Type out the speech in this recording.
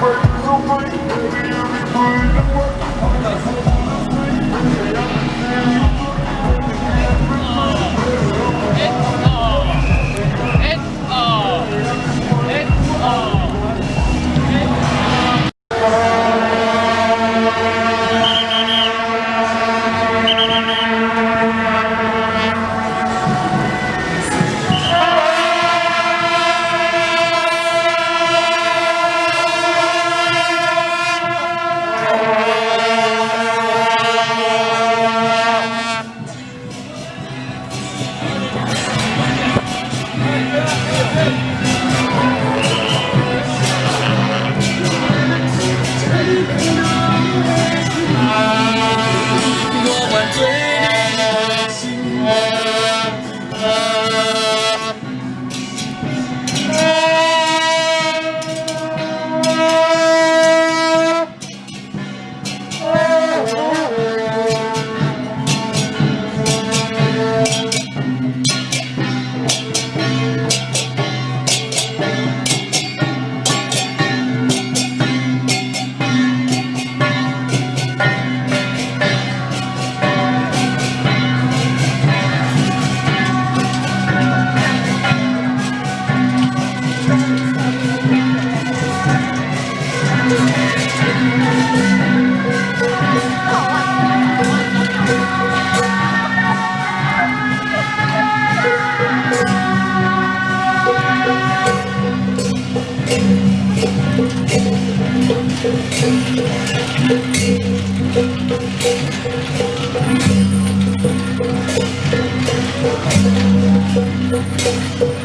Thank you. thank